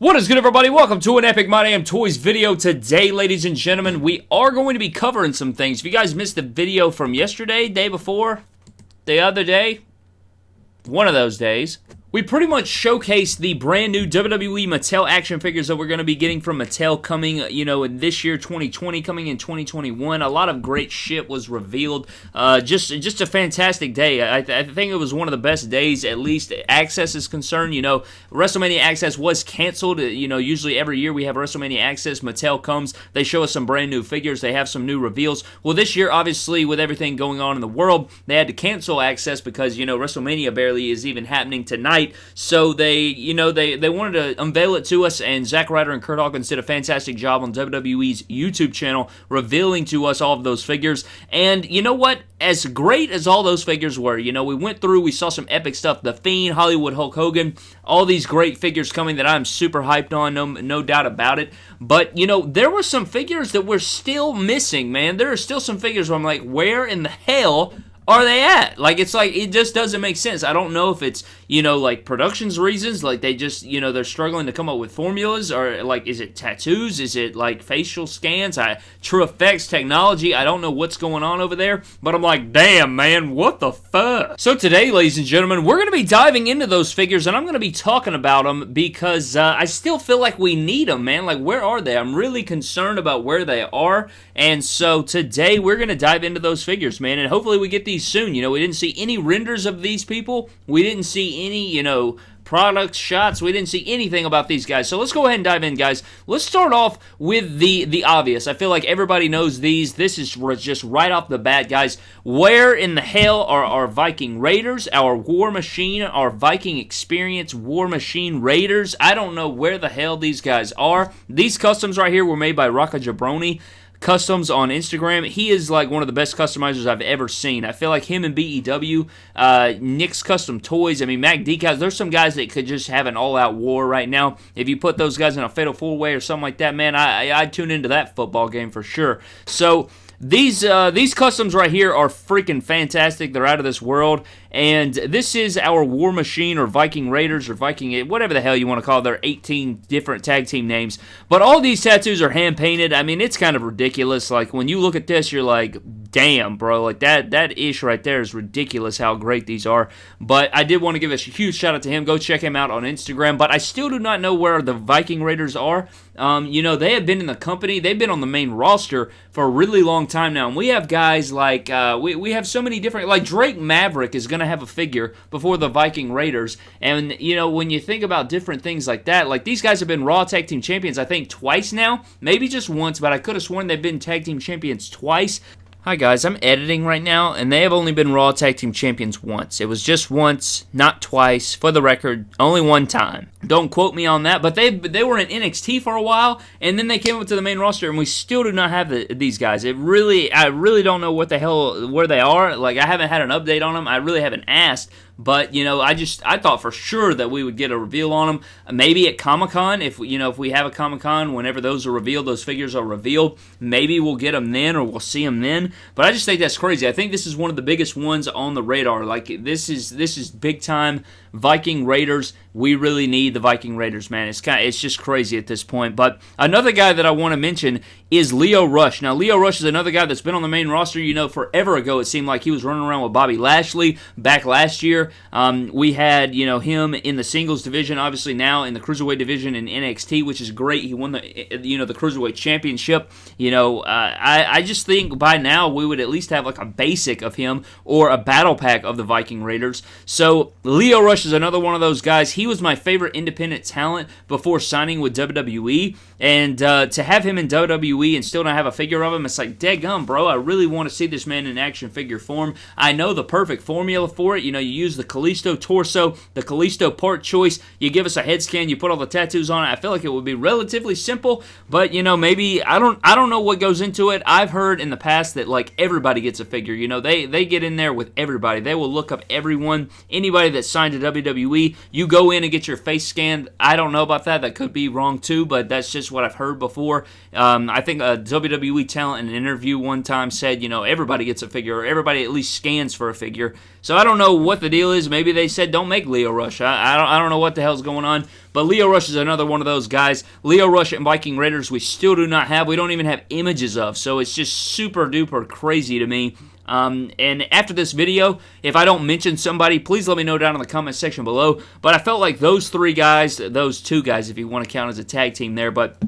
What is good, everybody? Welcome to an Epic My Damn Toys video. Today, ladies and gentlemen, we are going to be covering some things. If you guys missed the video from yesterday, day before, the other day, one of those days, we pretty much showcased the brand new WWE Mattel action figures that we're going to be getting from Mattel coming, you know, in this year, 2020, coming in 2021. A lot of great shit was revealed. Uh, just, just a fantastic day. I, I, think it was one of the best days, at least access is concerned. You know, WrestleMania Access was canceled. You know, usually every year we have WrestleMania Access. Mattel comes, they show us some brand new figures, they have some new reveals. Well, this year, obviously, with everything going on in the world, they had to cancel Access because you know WrestleMania barely is even happening tonight night. So they, you know, they, they wanted to unveil it to us, and Zack Ryder and Kurt Hawkins did a fantastic job on WWE's YouTube channel revealing to us all of those figures. And you know what? As great as all those figures were, you know, we went through, we saw some epic stuff. The Fiend, Hollywood Hulk Hogan, all these great figures coming that I'm super hyped on, no, no doubt about it. But, you know, there were some figures that we're still missing, man. There are still some figures where I'm like, where in the hell are they at? Like, it's like, it just doesn't make sense. I don't know if it's, you know, like productions reasons, like they just, you know, they're struggling to come up with formulas, or like, is it tattoos? Is it like facial scans? I, TrueFX technology? I don't know what's going on over there, but I'm like, damn, man, what the fuck? So today, ladies and gentlemen, we're going to be diving into those figures, and I'm going to be talking about them because uh, I still feel like we need them, man. Like, where are they? I'm really concerned about where they are, and so today we're going to dive into those figures, man, and hopefully we get these soon. You know, we didn't see any renders of these people. We didn't see any, you know, products, shots. We didn't see anything about these guys. So let's go ahead and dive in, guys. Let's start off with the the obvious. I feel like everybody knows these. This is just right off the bat, guys. Where in the hell are our Viking Raiders, our War Machine, our Viking Experience War Machine Raiders? I don't know where the hell these guys are. These customs right here were made by Rocca Jabroni customs on Instagram. He is like one of the best customizers I've ever seen. I feel like him and BEW, uh, Nick's Custom Toys. I mean, Mac Decals. There's some guys that could just have an all-out war right now. If you put those guys in a fatal four-way or something like that, man, I I'd tune into that football game for sure. So these uh, these customs right here are freaking fantastic. They're out of this world. And this is our War Machine or Viking Raiders or Viking, whatever the hell you want to call it. They're 18 different tag team names. But all these tattoos are hand painted. I mean, it's kind of ridiculous. Like, when you look at this, you're like, damn, bro. Like, that, that ish right there is ridiculous how great these are. But I did want to give a huge shout out to him. Go check him out on Instagram. But I still do not know where the Viking Raiders are. Um, you know, they have been in the company, they've been on the main roster for a really long time now. And we have guys like, uh, we, we have so many different, like Drake Maverick is going going to have a figure before the Viking Raiders. And, you know, when you think about different things like that, like these guys have been Raw Tag Team Champions, I think, twice now. Maybe just once, but I could have sworn they've been Tag Team Champions twice. Hi guys, I'm editing right now, and they have only been Raw Tag Team Champions once. It was just once, not twice. For the record, only one time. Don't quote me on that, but they they were in NXT for a while, and then they came up to the main roster, and we still do not have the, these guys. It really, I really don't know what the hell where they are. Like I haven't had an update on them. I really haven't asked. But you know, I just I thought for sure that we would get a reveal on them. Maybe at Comic Con, if you know if we have a Comic Con, whenever those are revealed, those figures are revealed. Maybe we'll get them then, or we'll see them then. But I just think that's crazy. I think this is one of the biggest ones on the radar. Like this is this is big time Viking Raiders. We really need the Viking Raiders, man. It's kind of, it's just crazy at this point. But another guy that I want to mention is Lio Rush. Now Lio Rush is another guy that's been on the main roster. You know, forever ago it seemed like he was running around with Bobby Lashley back last year. Um, we had you know him in the singles division, obviously now in the cruiserweight division in NXT, which is great. He won the you know the cruiserweight championship. You know, uh, I I just think by now we would at least have like a basic of him or a battle pack of the Viking Raiders. So Lio Rush is another one of those guys. He was my favorite independent talent before signing with WWE, and uh, to have him in WWE and still not have a figure of him, it's like, dead gum, bro. I really want to see this man in action figure form. I know the perfect formula for it. You know, you use the Kalisto torso, the Kalisto part choice. You give us a head scan, you put all the tattoos on it. I feel like it would be relatively simple, but you know, maybe I don't I don't know what goes into it. I've heard in the past that like everybody gets a figure. You know, they they get in there with everybody. They will look up everyone, anybody that signed to WWE. You go in and get your face scanned. I don't know about that. That could be wrong too, but that's just what I've heard before. Um, I think a WWE talent in an interview one time said, you know, everybody gets a figure, or everybody at least scans for a figure. So I don't know what the deal is. Maybe they said don't make Lio Rush. I, I don't, I don't know what the hell's going on. But Lio Rush is another one of those guys. Lio Rush and Viking Raiders we still do not have. We don't even have images of. So it's just super duper crazy to me. Um, and after this video, if I don't mention somebody, please let me know down in the comment section below. But I felt like those three guys, those two guys, if you want to count as a tag team there, but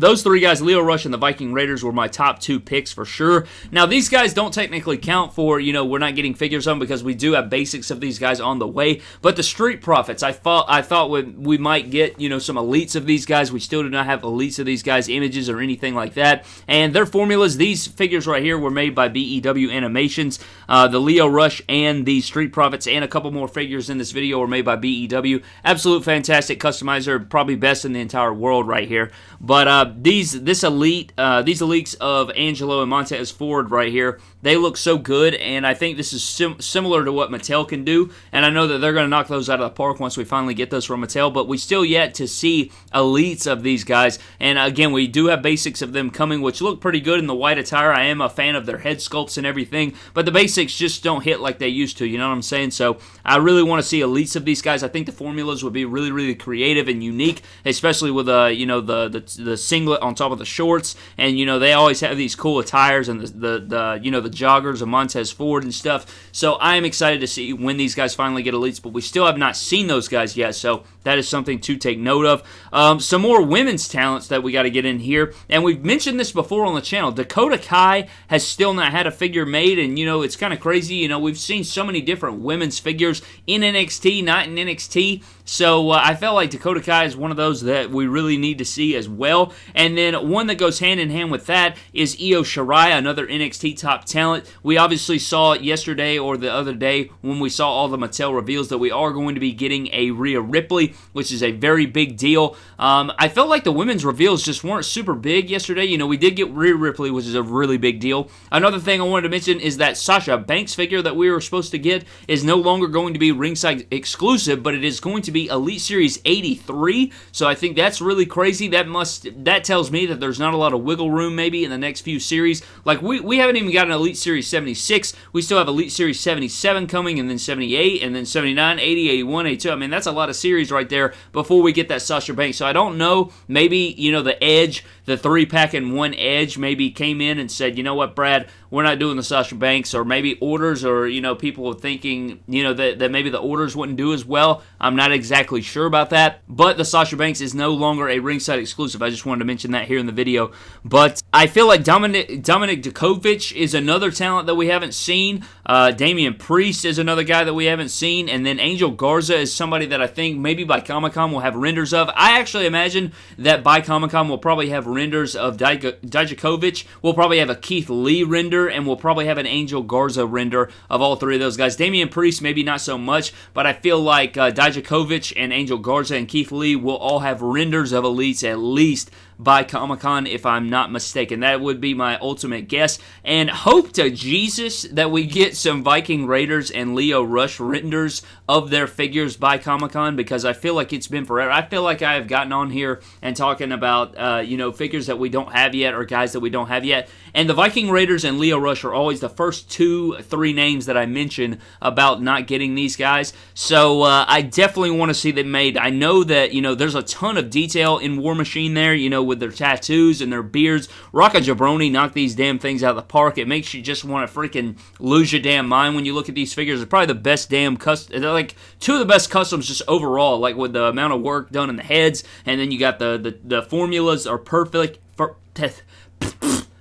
those three guys, Lio Rush and the Viking Raiders, were my top two picks for sure. Now, these guys don't technically count for, you know, we're not getting figures on because we do have basics of these guys on the way. But the Street Profits, I thought I thought we, we might get, you know, some elites of these guys. We still do not have elites of these guys, images or anything like that. And their formulas, these figures right here were made by BEW Animations. Uh, the Lio Rush and the Street Profits and a couple more figures in this video were made by BEW. Absolute fantastic customizer, probably best in the entire world right here. But, uh, these this elite uh, these elites of Angelo and Montez Ford right here, they look so good, and I think this is sim similar to what Mattel can do. And I know that they're going to knock those out of the park once we finally get those from Mattel. But we still yet to see elites of these guys. And again, we do have basics of them coming, which look pretty good in the white attire. I am a fan of their head sculpts and everything, but the basics just don't hit like they used to. You know what I'm saying? So I really want to see elites of these guys. I think the formulas would be really, really creative and unique, especially with uh, you know the the, the singlet on top of the shorts, and you know they always have these cool attires and the the, the you know the joggers of Montez Ford and stuff. So I am excited to see when these guys finally get elites, but we still have not seen those guys yet. So that is something to take note of. Um, some more women's talents that we got to get in here, and we've mentioned this before on the channel. Dakota Kai has still not had a figure made, and you know it's kind of crazy. You know we've seen so many different women's figures in NXT, not in NXT. So uh, I felt like Dakota Kai is one of those that we really need to see as well. And then one that goes hand in hand with that is Io Shirai, another NXT top talent. We obviously saw it yesterday or the other day when we saw all the Mattel reveals that we are going to be getting a Rhea Ripley, which is a very big deal. Um, I felt like the women's reveals just weren't super big yesterday. You know, we did get Rhea Ripley, which is a really big deal. Another thing I wanted to mention is that Sasha Banks figure that we were supposed to get is no longer going to be ringside exclusive, but it is going to be Elite Series 83. So I think that's really crazy. That must that tells me that there's not a lot of wiggle room maybe in the next few series. Like we, we haven't even got an Elite Series 76. We still have Elite Series 77 coming and then 78 and then 79, 80, 81, 82. I mean, that's a lot of series right there before we get that Sasha Banks. So I don't know. Maybe, you know, the Edge, the three pack and one Edge maybe came in and said, you know what, Brad, we're not doing the Sasha Banks, or maybe orders, or you know, people were thinking, you know, that, that maybe the orders wouldn't do as well. I'm not exactly sure about that, but the Sasha Banks is no longer a ringside exclusive. I just wanted to mention that here in the video. But I feel like Dominic Dominic Dijakovic is another talent that we haven't seen. Uh, Damian Priest is another guy that we haven't seen, and then Angel Garza is somebody that I think maybe by Comic Con we'll have renders of. I actually imagine that by Comic Con we'll probably have renders of Dijakovic. We'll probably have a Keith Lee render render, and we'll probably have an Angel Garza render of all three of those guys. Damian Priest, maybe not so much, but I feel like uh, Dijakovic and Angel Garza and Keith Lee will all have renders of elites at least by Comic Con, if I'm not mistaken. That would be my ultimate guess. And hope to Jesus that we get some Viking Raiders and Lio Rush renders of their figures by Comic Con because I feel like it's been forever. I feel like I have gotten on here and talking about, uh, you know, figures that we don't have yet or guys that we don't have yet. And the Viking Raiders and Lio Rush are always the first two, three names that I mention about not getting these guys. So uh, I definitely want to see them made. I know that, you know, there's a ton of detail in War Machine there, you know, with their tattoos and their beards. Rocco Jabroni knocked these damn things out of the park. It makes you just want to freaking lose your damn mind when you look at these figures. They're probably the best damn custom. They're like two of the best customs just overall, like with the amount of work done in the heads, and then you got the the, the formulas are perfect. For,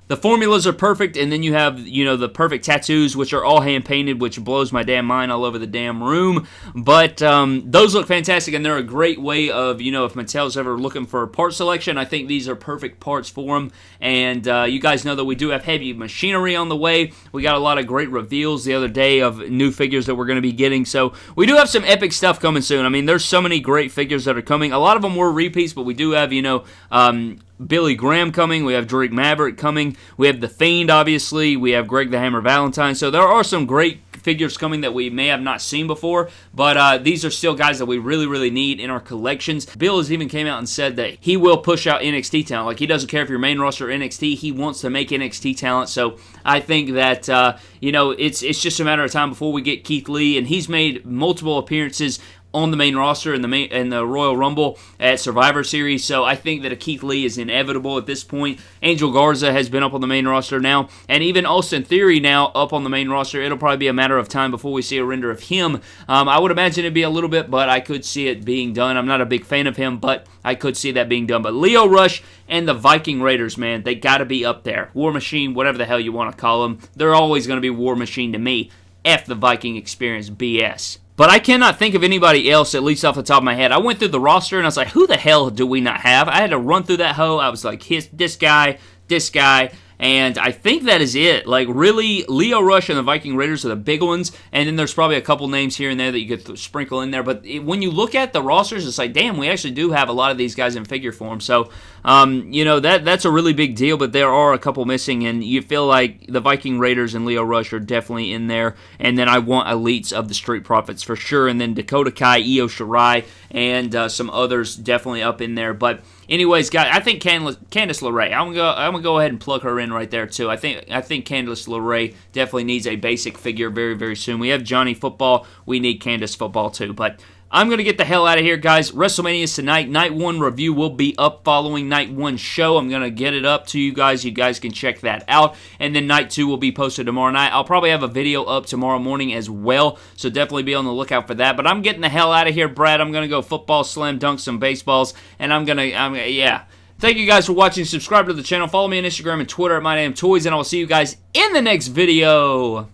the formulas are perfect, and then you have, you know, the perfect tattoos, which are all hand painted, which blows my damn mind all over the damn room. But um, those look fantastic, and they're a great way of, you know, if Mattel's ever looking for part selection, I think these are perfect parts for them. And uh, you guys know that we do have heavy machinery on the way. We got a lot of great reveals the other day of new figures that we're going to be getting. So we do have some epic stuff coming soon. I mean, there's so many great figures that are coming. A lot of them were repeats, but we do have, you know, um, Billy Graham coming. We have Drake Maverick coming. We have The Fiend, obviously. We have Greg the Hammer Valentine. So there are some great figures coming that we may have not seen before, but uh, these are still guys that we really, really need in our collections. Bill has even came out and said that he will push out NXT talent. Like, he doesn't care if you're main roster NXT, he wants to make NXT talent. So I think that, uh, you know, it's, it's just a matter of time before we get Keith Lee, and he's made multiple appearances on the main roster in the main in the Royal Rumble at Survivor Series. So I think that a Keith Lee is inevitable at this point. Angel Garza has been up on the main roster now, and even Austin Theory now up on the main roster. It'll probably be a matter of time before we see a render of him. Um, I would imagine it'd be a little bit, but I could see it being done. I'm not a big fan of him, but I could see that being done. But Lio Rush and the Viking Raiders, man, they got to be up there. War Machine, whatever the hell you want to call them, they're always going to be War Machine to me. F the Viking experience BS. But I cannot think of anybody else, at least off the top of my head. I went through the roster and I was like, who the hell do we not have? I had to run through that hoe. I was like, his, this guy, this guy. And I think that is it. Like, really, Lio Rush and the Viking Raiders are the big ones. And then there's probably a couple names here and there that you could th- sprinkle in there. But it, when you look at the rosters, it's like, damn, we actually do have a lot of these guys in figure form. So, um, you know, that that's a really big deal. But there are a couple missing. And you feel like the Viking Raiders and Lio Rush are definitely in there. And then I want elites of the Street Profits for sure. And then Dakota Kai, Io Shirai, and uh, some others definitely up in there. But anyways, guys, I think Candice, Candice LeRae. I'm gonna go. I'm gonna go ahead and plug her in right there too. I think I think Candice LeRae definitely needs a basic figure very very soon. We have Johnny Football. We need Candice Football too, but. I'm going to get the hell out of here, guys. WrestleMania is tonight. Night 1 review will be up following Night 1 show. I'm going to get it up to you guys. You guys can check that out. And then Night 2 will be posted tomorrow night. I'll probably have a video up tomorrow morning as well, so definitely be on the lookout for that. But I'm getting the hell out of here, Brad. I'm going to go football, slam dunk some baseballs, and I'm going to, I'm, yeah. Thank you guys for watching. Subscribe to the channel. Follow me on Instagram and Twitter at My Name Toys, and I will see you guys in the next video.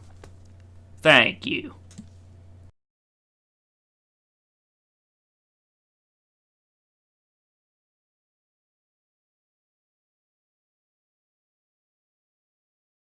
Thank you.